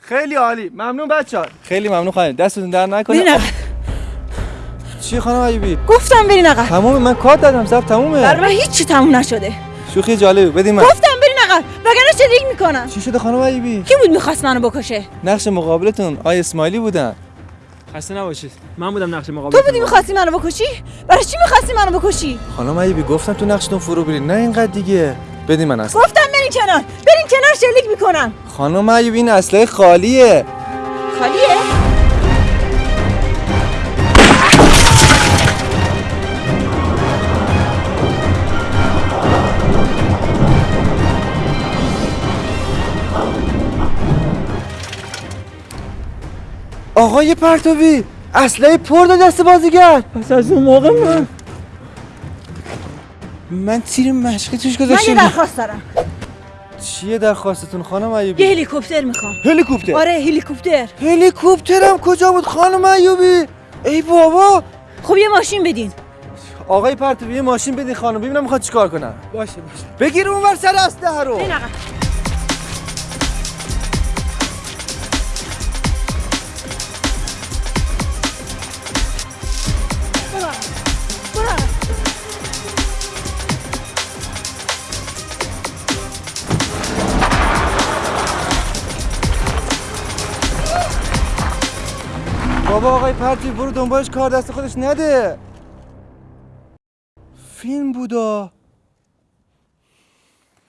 خیلی عالی. ممنون بچه خیلی ممنون خانم. دستتون در نکنه. برین چی خانم ایوبی گفتم برین عقب تمومه. من کار دادم. سب تمومه. برای من هیچی تموم نشده. شوخی جالبه. بدین من. گفتم برین عقب وگرنه چه می‌کنم چی شده خانم ایوبی کی بود می‌خواست منو بکشه؟ نقش مقابلتون آی اسماعیلی بودن. خسته نباشید. من بودم نقش مقابل تو بودی می‌خواستی منو بکشی؟ برای چی می‌خواستی منو بکشی؟ خانم ایوبی گفتم تو نقشتون فرو برید نه اینقدر دیگه. بدین من اصلا. گفتم برین کنار. برین کنار شلیک می‌کنم. خانم ایوبی این اسلحه خالیه. خالیه؟ آقای پرتوی اسلحه پر داد دست بازیگر. پس از اون موقع من من تیر مشقی توش من یه گذاشتم درخواست دارم. چیه درخواستتون خانم یه ایوبی هلیکوپتر می‌خوام. هلیکوپتر؟ آره هلیکوپتر. هلیکوپترم کجا بود خانم ایوبی؟ ای بابا! خب یه ماشین بدین. آقای پرتوی یه ماشین بدین خانم ببینم می‌خواد چیکار کنم باشه باشه. بگیر اونور سر اسلحه رو بابا آقای پرتوی برو دنبالش کار دست خودش نده. فیلم بودا.